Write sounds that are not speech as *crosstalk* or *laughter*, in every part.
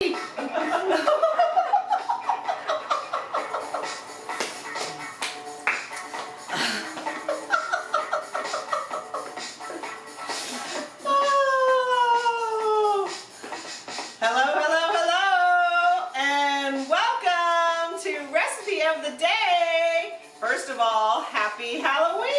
*laughs* of the Day. First of all, happy Halloween.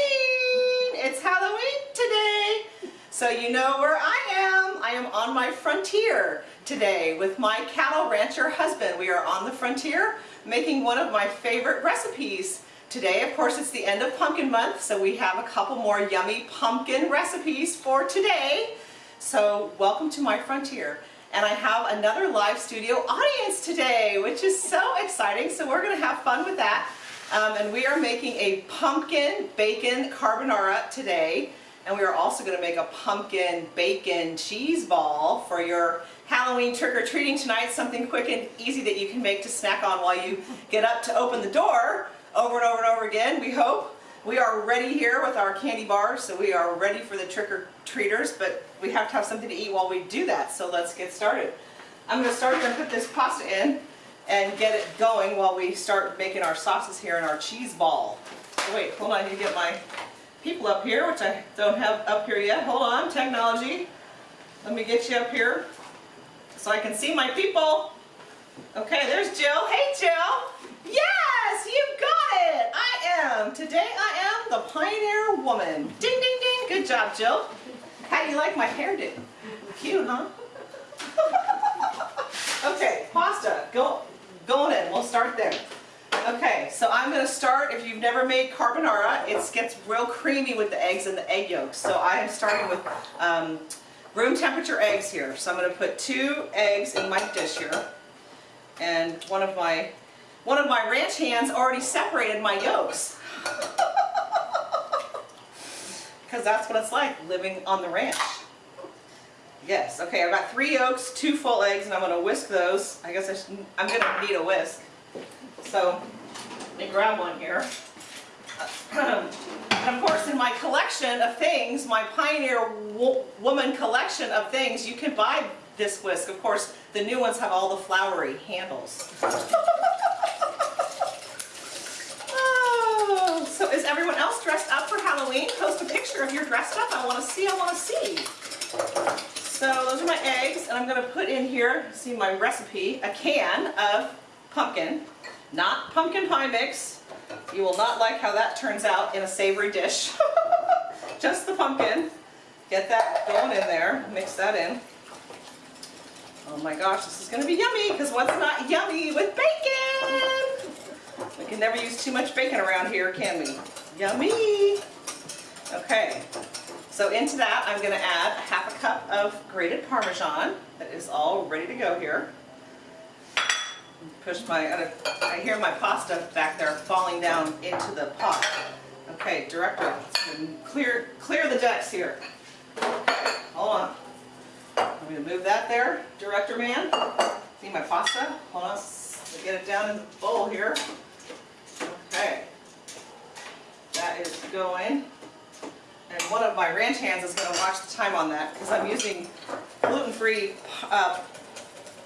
It's Halloween today. So you know where I am. I am on my frontier today with my cattle rancher husband. We are on the frontier making one of my favorite recipes. Today, of course, it's the end of pumpkin month, so we have a couple more yummy pumpkin recipes for today. So welcome to my frontier. And I have another live studio audience today, which is so exciting. So we're gonna have fun with that. Um, and we are making a pumpkin bacon carbonara today. And we are also gonna make a pumpkin bacon cheese ball for your Halloween trick-or-treating tonight. Something quick and easy that you can make to snack on while you get up to open the door over and over and over again, we hope. We are ready here with our candy bars, so we are ready for the trick-or-treaters, but we have to have something to eat while we do that, so let's get started. I'm going to start to put this pasta in and get it going while we start making our sauces here and our cheese ball. Wait, hold on, I need to get my people up here, which I don't have up here yet. Hold on, technology. Let me get you up here so I can see my people. Okay, there's Jill. Hey, Jill. Yes, you got it. I am. Today I am the Pioneer Woman. Ding, ding, ding. Good job, Jill. How do you like my hairdo? Cute, huh? *laughs* okay, pasta. Go, going in. We'll start there. Okay, so I'm going to start, if you've never made carbonara, it gets real creamy with the eggs and the egg yolks. So I am starting with um, room temperature eggs here. So I'm going to put two eggs in my dish here. And one of my one of my ranch hands already separated my yolks. *laughs* Because that's what it's like living on the ranch. Yes, okay, I've got three yolks, two full eggs, and I'm going to whisk those. I guess I should, I'm going to need a whisk. So, let me grab one here. and *clears throat* of course, in my collection of things, my Pioneer wo Woman collection of things, you can buy this whisk. Of course, the new ones have all the flowery handles. oh, so is everyone else dressed up for Halloween? Post a picture if you're dressed up. I want to see, I want to see. So those are my eggs, and I'm going to put in here, see my recipe, a can of pumpkin, not pumpkin pie mix. You will not like how that turns out in a savory dish. *laughs* Just the pumpkin. Get that going in there, mix that in. Oh my gosh, this is going to be yummy, because what's not yummy with bacon? We can never use too much bacon around here, can we? Yummy! Okay, so into that I'm going to add a half a cup of grated Parmesan that is all ready to go here. Push my, I hear my pasta back there falling down into the pot. Okay, director, clear, clear the decks here. Hold on. I'm going to move that there, director man. See my pasta? Hold on, let me get it down in the bowl here. Okay. That is going. And one of my ranch hands is going to watch the time on that because I'm using gluten-free uh,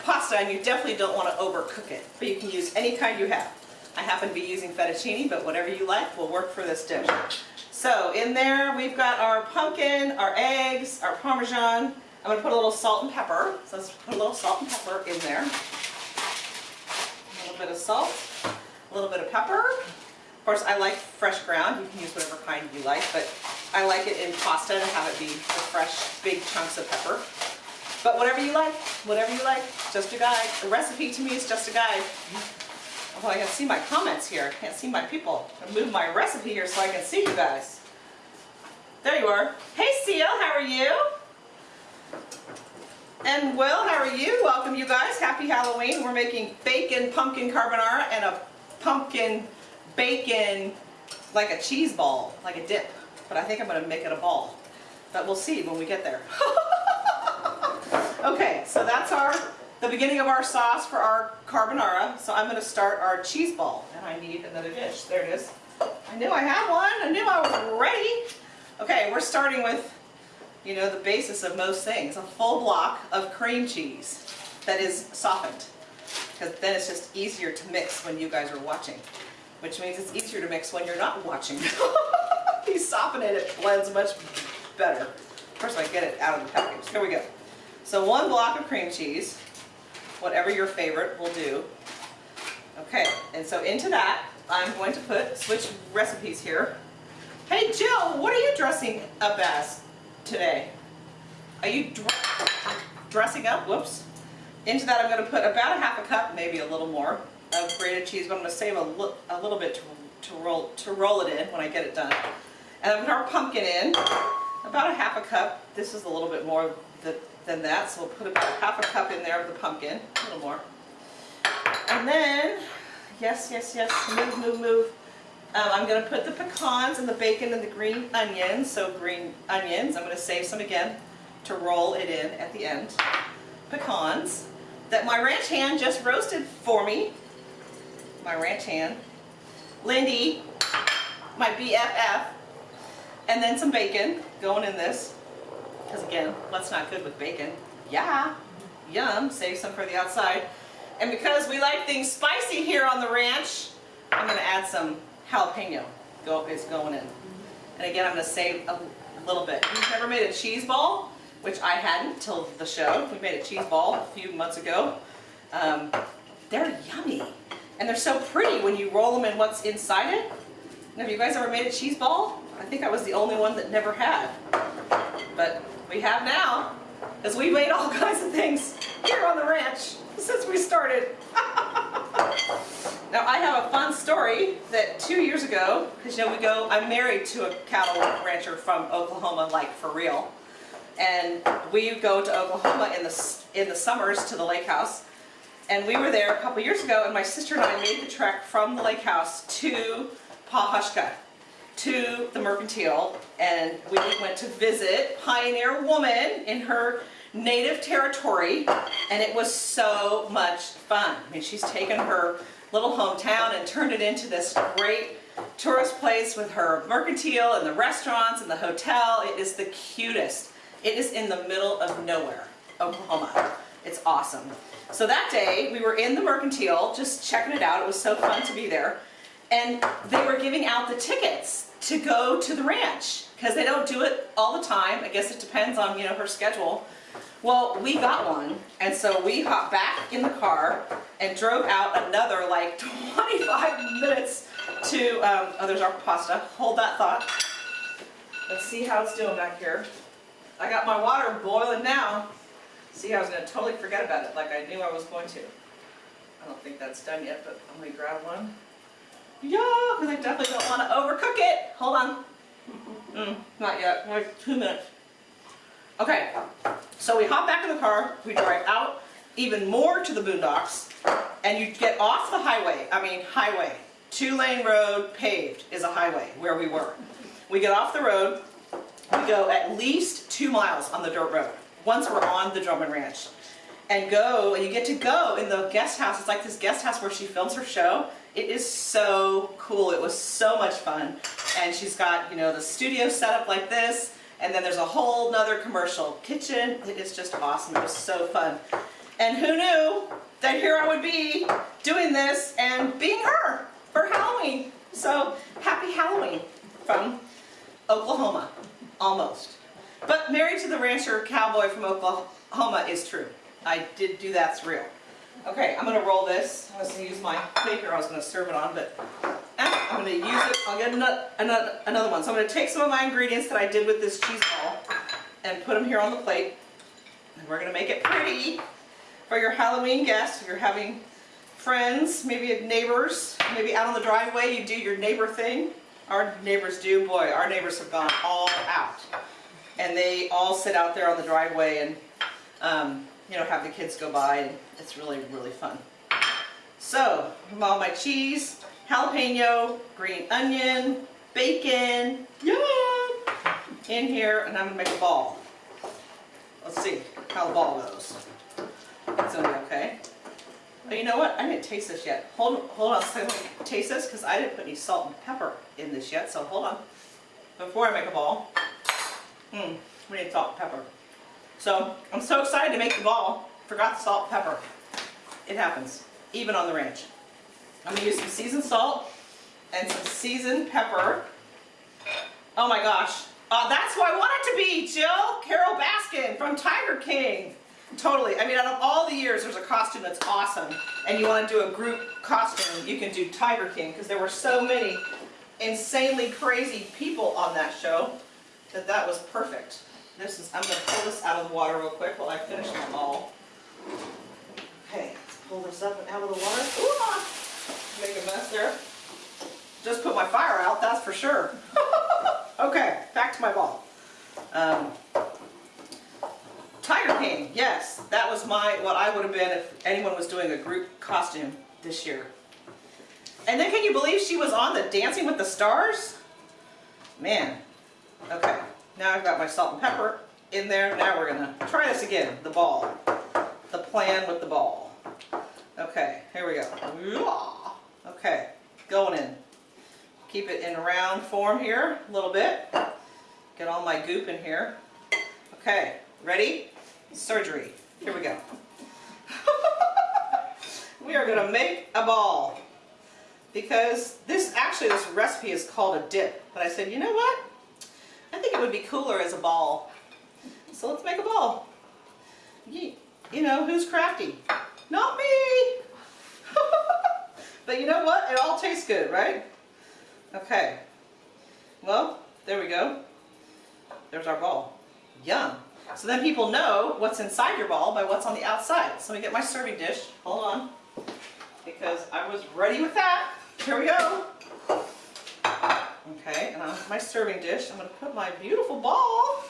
pasta and you definitely don't want to overcook it. But you can use any kind you have. I happen to be using fettuccine, but whatever you like will work for this dish. So in there we've got our pumpkin, our eggs, our Parmesan. I'm going to put a little salt and pepper. So let's put a little salt and pepper in there. A little bit of salt, a little bit of pepper. Of course, I like fresh ground. You can use whatever kind you like, but I like it in pasta to have it be the fresh, big chunks of pepper. But whatever you like, whatever you like, just a guide. The recipe to me is just a guide. Although I can see my comments here. I can't see my people. I move my recipe here so I can see you guys. There you are. Hey Seal, how are you? And Will, how are you? Welcome you guys. Happy Halloween. We're making bacon pumpkin carbonara and a pumpkin bacon like a cheese ball, like a dip. But I think I'm going to make it a ball. But we'll see when we get there. *laughs* okay, so that's our the beginning of our sauce for our carbonara. So I'm going to start our cheese ball. And I need another dish. There it is. I knew I had one. I knew I was ready. Okay, we're starting with, you know, the basis of most things. A full block of cream cheese. that is softened. Because then it's just easier to mix when you guys are watching. Which means it's easier to mix when you're not watching. *laughs* you soften it, it blends much better. Course, I get it out of the package. Here we go. So one block of cream cheese, whatever your favorite will do. Okay, and so into that, I'm going to put, switch recipes here. Hey Jill, what are you dressing up as today? Are you dr dressing up? Whoops. Into that I'm going to put about a half a cup, maybe a little more, of grated cheese, but I'm going to save a, a little bit to, to, roll, to roll it in when I get it done. And I'm going to put our pumpkin in, about a half a cup. This is a little bit more than that, so we'll put about half a cup in there of the pumpkin, a little more. And then, yes, yes, yes, move, move, move. Um, I'm going to put the pecans and the bacon and the green onions, so green onions. I'm going to save some again to roll it in at the end. Pecans that my ranch hand just roasted for me. My ranch hand. Lindy, my BFF. And then some bacon going in this. Because again, what's not good with bacon? Yeah, yum, save some for the outside. And because we like things spicy here on the ranch, I'm going to add some jalapeno. Go, it's going in. And again, I'm going to save a little bit. You've never made a cheese ball, which I hadn't till the show. We made a cheese ball a few months ago. Um, they're yummy. And they're so pretty when you roll them in what's inside it. Have you guys ever made a cheese ball? I think I was the only one that never had. But we have now, because we made all *laughs* kinds of things here on the ranch since we started. *laughs* now I have a fun story that two years ago, because you know we go, I'm married to a cattle rancher from Oklahoma, like for real. And we go to Oklahoma in the, in the summers to the lake house. And we were there a couple years ago and my sister and I made the trek from the lake house to Pawhuska to the Mercantile and we went to visit Pioneer Woman in her native territory and it was so much fun. I mean, she's taken her little hometown and turned it into this great tourist place with her mercantile and the restaurants and the hotel. It is the cutest. It is in the middle of nowhere, Oklahoma. It's awesome. So that day we were in the mercantile just checking it out. It was so fun to be there. And they were giving out the tickets to go to the ranch because they don't do it all the time. I guess it depends on, you know, her schedule. Well, we got one, and so we hopped back in the car and drove out another like *laughs* 25 minutes to, um, oh, there's our pasta. Hold that thought. Let's see how it's doing back here. I got my water boiling now. See, I was going to totally forget about it like I knew I was going to. I don't think that's done yet, but I'm going to grab one. Yeah, because I definitely don't want to overcook it. Hold on. Mm, not yet, like two minutes. Okay, so we hop back in the car, we drive out even more to the boondocks, and you get off the highway, I mean highway, two lane road, paved is a highway where we were. We get off the road, we go at least two miles on the dirt road, once we're on the Drummond Ranch. And go, and you get to go in the guest house, it's like this guest house where she films her show, it is so cool. It was so much fun. And she's got, you know, the studio set up like this, and then there's a whole nother commercial kitchen. It is just awesome. It was so fun. And who knew that here I would be doing this and being her for Halloween. So happy Halloween from Oklahoma, almost. But married to the rancher cowboy from Oklahoma is true. I did do that's real. Okay, I'm going to roll this. I was going to use my paper I was going to serve it on, but eh, I'm going to use it. I'll get another, another, another one. So I'm going to take some of my ingredients that I did with this cheese ball and put them here on the plate. And we're going to make it pretty for your Halloween guests. If you're having friends, maybe neighbors, maybe out on the driveway, you do your neighbor thing. Our neighbors do. Boy, our neighbors have gone all out. And they all sit out there on the driveway and um, you know, have the kids go by and it's really, really fun. So, all my cheese, jalapeno, green onion, bacon, yum, in here, and I'm gonna make a ball. Let's see how the ball goes. It's gonna be okay. But you know what? I didn't taste this yet. Hold, hold on a second. Taste this because I didn't put any salt and pepper in this yet. So hold on. Before I make a ball, hmm, we need salt and pepper. So I'm so excited to make the ball. Forgot the salt and pepper. It happens, even on the ranch. I'm gonna use some seasoned salt and some seasoned pepper. Oh my gosh, uh, that's who I want it to be, Jill Carole Baskin from Tiger King. Totally, I mean out of all the years there's a costume that's awesome and you want to do a group costume, you can do Tiger King because there were so many insanely crazy people on that show that that was perfect. This is, I'm going to pull this out of the water real quick while I finish them all. Okay, let's pull this up and out of the water. Ooh, ah, make a mess there. Just put my fire out, that's for sure. *laughs* okay, back to my ball. Um, Tiger King, yes, that was my, what I would have been if anyone was doing a group costume this year. And then can you believe she was on the Dancing with the Stars? Man, okay, now I've got my salt and pepper in there. Now we're gonna try this again, the ball. The plan with the ball. Okay, here we go. Okay, going in. Keep it in round form here a little bit. Get all my goop in here. Okay, ready? Surgery. Here we go. *laughs* we are gonna make a ball. Because this, actually this recipe is called a dip. But I said, you know what? I think it would be cooler as a ball. So let's make a ball. You know, who's crafty? Not me! *laughs* but you know what? It all tastes good, right? Okay. Well, there we go. There's our ball. Yum. So then people know what's inside your ball by what's on the outside. So let me get my serving dish. Hold on. Because I was ready with that. Here we go. Okay, and on my serving dish, I'm going to put my beautiful ball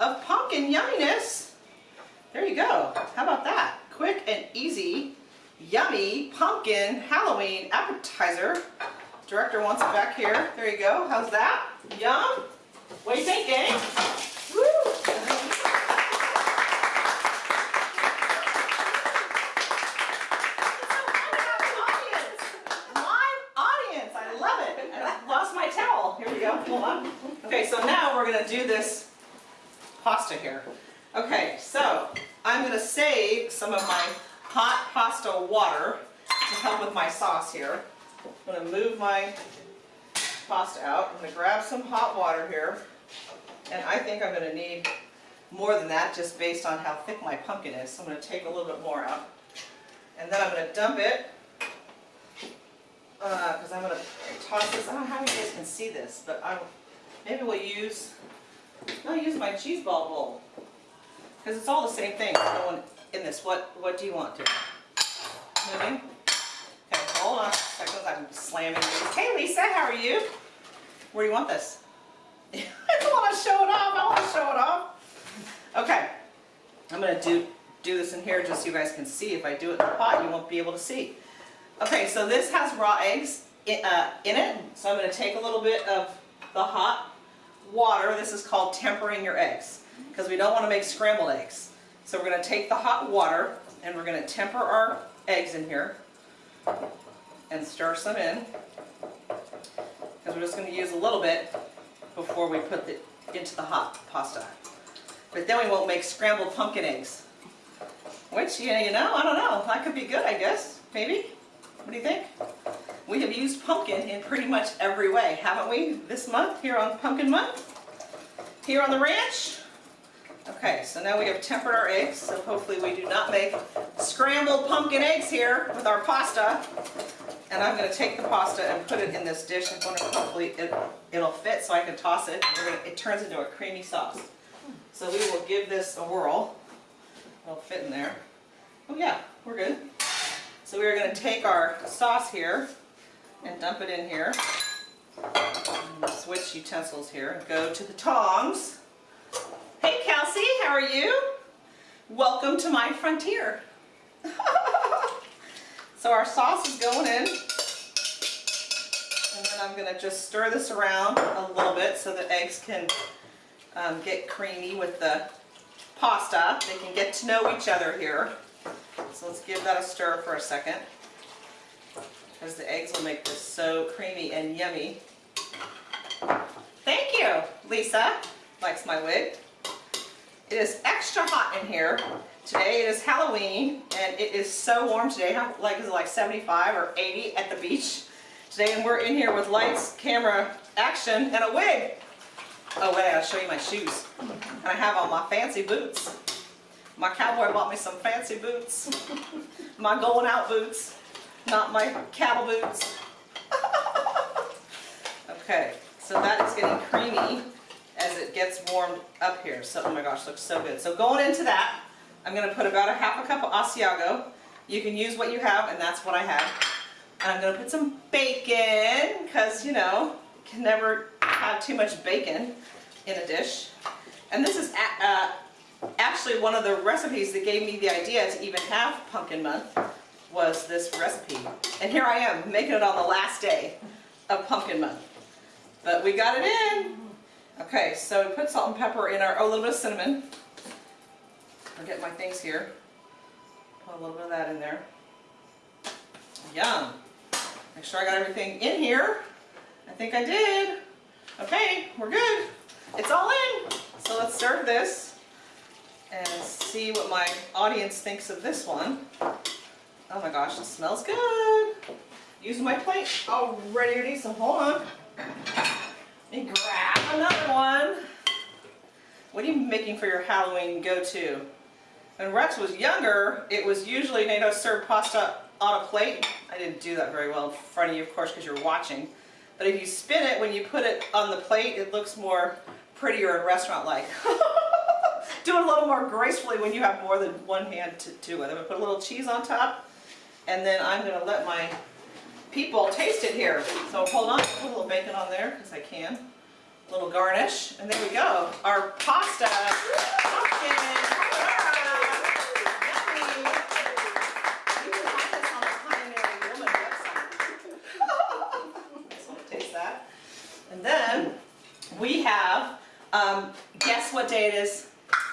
of pumpkin yumminess. There you go. How about that? Quick and easy, yummy pumpkin Halloween appetizer. Director wants it back here. There you go. How's that? Yum? What do you think, gang? Woo! hold on. Okay, so now we're gonna do this pasta here. Okay, so I'm gonna save some of my hot pasta water to help with my sauce here. I'm gonna move my pasta out. I'm gonna grab some hot water here. And I think I'm gonna need more than that just based on how thick my pumpkin is. So I'm gonna take a little bit more out. And then I'm gonna dump it because uh, I'm going to toss this. I don't know how you guys can see this, but I maybe we'll use, I'll use my cheese ball bowl because it's all the same thing going in this. What, what do you want to? Moving? Okay, hold on a second. I'm slamming these. Hey Lisa, how are you? Where do you want this? *laughs* I don't want to show it off. I want to show it off. Okay, I'm going to do, do this in here just so you guys can see. If I do it in the pot, you won't be able to see. Okay, so this has raw eggs in, uh, in it. So I'm going to take a little bit of the hot water. This is called tempering your eggs because we don't want to make scrambled eggs. So we're going to take the hot water and we're going to temper our eggs in here and stir some in because we're just going to use a little bit before we put it into the hot pasta. But then we won't make scrambled pumpkin eggs. Which, you know, I don't know. That could be good, I guess. Maybe. What do you think? We have used pumpkin in pretty much every way, haven't we, this month here on Pumpkin Month? Here on the ranch? Okay, so now we have tempered our eggs, so hopefully we do not make scrambled pumpkin eggs here with our pasta. And I'm going to take the pasta and put it in this dish. I'm going to hopefully it, it'll fit so I can toss it. Gonna, it turns into a creamy sauce. So we will give this a whirl. It'll fit in there. Oh yeah, we're good. So we're going to take our sauce here and dump it in here. Switch utensils here and go to the tongs. Hey Kelsey, how are you? Welcome to my frontier. *laughs* so our sauce is going in. And then I'm going to just stir this around a little bit so the eggs can um, get creamy with the pasta. They can get to know each other here. So let's give that a stir for a second because the eggs will make this so creamy and yummy. Thank you, Lisa. Likes my wig. It is extra hot in here Today it is Halloween and it is so warm today. How, like is it like 75 or 80 at the beach today? And we're in here with lights, camera, action, and a wig. Oh wait, I gotta show you my shoes. And I have on my fancy boots. My cowboy bought me some fancy boots. *laughs* my going out boots, not my cattle boots. *laughs* okay, so that is getting creamy as it gets warmed up here. So, oh my gosh, looks so good. So going into that, I'm gonna put about a half a cup of Asiago. You can use what you have, and that's what I have. And I'm gonna put some bacon, because, you know, you can never have too much bacon in a dish. And this is uh, actually one of the recipes that gave me the idea to even have pumpkin month was this recipe. And here I am, making it on the last day of pumpkin month. But we got it in. Okay, so we put salt and pepper in our, oh, a little bit of cinnamon. I'll get my things here. Put a little bit of that in there. Yum. Make sure I got everything in here. I think I did. Okay, we're good. It's all in. So let's serve this and see what my audience thinks of this one. Oh my gosh, it smells good. Using my plate already, so hold on. Let me grab another one. What are you making for your Halloween go-to? When Rex was younger, it was usually NATO served pasta on a plate. I didn't do that very well in front of you, of course, because you're watching. But if you spin it, when you put it on the plate, it looks more prettier and restaurant-like. *laughs* do it a little more gracefully when you have more than one hand to do it. I'm going to put a little cheese on top, and then I'm going to let my people taste it here. So hold on, put a little bacon on there, because I can. Little garnish, and there we go. Our pasta pumpkin And then we have, um, guess what day it is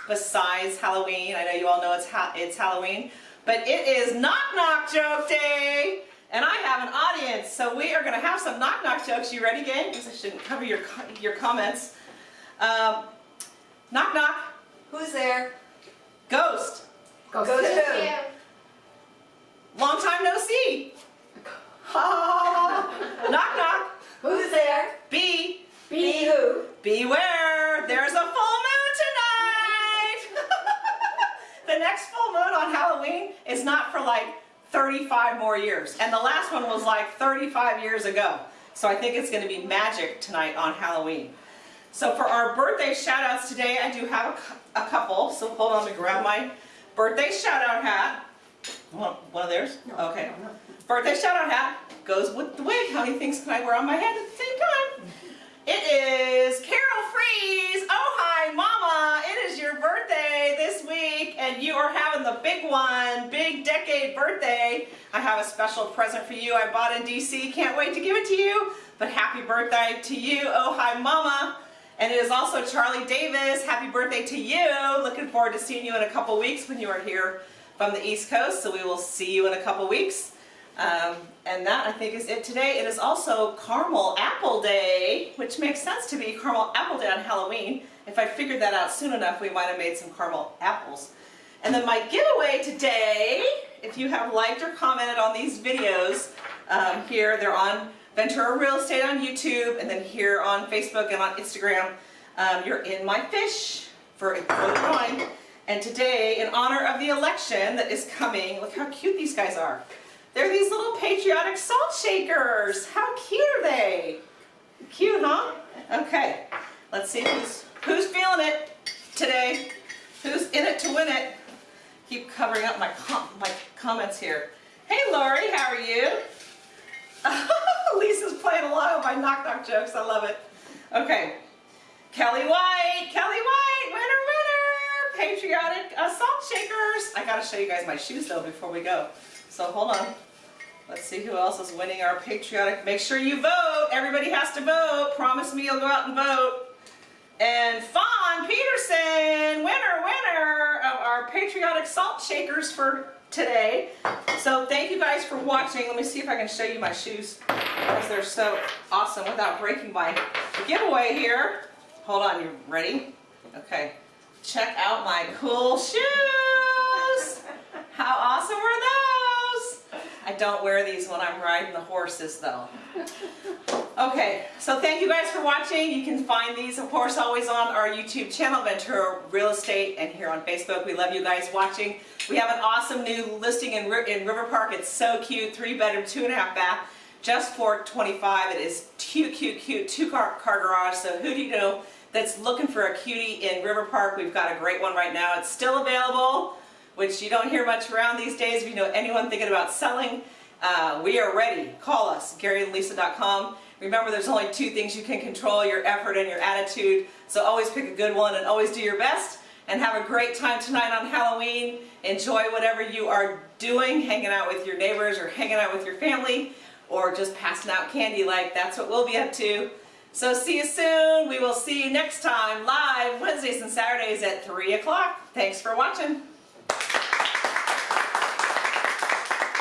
besides Halloween? I know you all know it's, ha it's Halloween, but it is Knock Knock Joke Day. And I have an audience, so we are going to have some knock knock jokes. You ready, gang? Because I shouldn't cover your your comments. Um, knock knock. Who's there? Ghost. Ghost, Ghost who? Long time no see. *laughs* knock knock. Who's there? Be. Be who? Beware, there's a full moon tonight! *laughs* the next full moon on Halloween is not for like 35 more years. And the last one was like 35 years ago. So I think it's going to be magic tonight on Halloween. So for our birthday shout outs today, I do have a, a couple. So hold on, let me grab my birthday shout out hat. One, one of theirs? No, okay. No, no. Birthday shout out hat goes with the wig. How many things can I wear on my head at the same time? It is Carol Freeze. Oh, hi, Mama. It is your birthday this week, and you are having the big one, big decade birthday. I have a special present for you I bought in D.C. Can't wait to give it to you. But happy birthday to you. Oh, hi, Mama. And it is also Charlie Davis. Happy birthday to you. Looking forward to seeing you in a couple weeks when you are here from the East Coast. So we will see you in a couple weeks. Um, and that I think is it today. It is also Caramel Apple Day, which makes sense to be Caramel Apple Day on Halloween. If I figured that out soon enough, we might have made some caramel apples. And then my giveaway today, if you have liked or commented on these videos um, here, they're on Ventura Real Estate on YouTube, and then here on Facebook and on Instagram, um, you're in my fish for, the drawing. And today, in honor of the election that is coming, look how cute these guys are. They're these little patriotic salt shakers. How cute are they? Cute, huh? Okay, let's see who's, who's feeling it today. Who's in it to win it? Keep covering up my, com my comments here. Hey Lori, how are you? *laughs* Lisa's playing along with my knock knock jokes. I love it. Okay. Kelly White, Kelly White, winner, winner, patriotic uh, salt shakers. I gotta show you guys my shoes though before we go. So hold on. Let's see who else is winning our patriotic. Make sure you vote. Everybody has to vote. Promise me you'll go out and vote. And Fawn Peterson, winner, winner of our patriotic salt shakers for today. So thank you guys for watching. Let me see if I can show you my shoes because they're so awesome without breaking my giveaway here. Hold on, you ready? Okay. Check out my cool shoes. How awesome were those? I don't wear these when I'm riding the horses though. Okay, so thank you guys for watching. You can find these, of course, always on our YouTube channel, Ventura Real Estate, and here on Facebook. We love you guys watching. We have an awesome new listing in, in River Park. It's so cute, three bedroom, two and a half bath, just for 25. It is cute, cute, cute, two car, car garage. So who do you know that's looking for a cutie in River Park? We've got a great one right now. It's still available, which you don't hear much around these days. If you know anyone thinking about selling, uh, we are ready. Call us, GaryandLisa.com. Remember, there's only two things you can control, your effort and your attitude. So always pick a good one and always do your best. And have a great time tonight on Halloween. Enjoy whatever you are doing, hanging out with your neighbors or hanging out with your family or just passing out candy like that's what we'll be up to. So see you soon. We will see you next time live Wednesdays and Saturdays at 3 o'clock. Thanks for watching.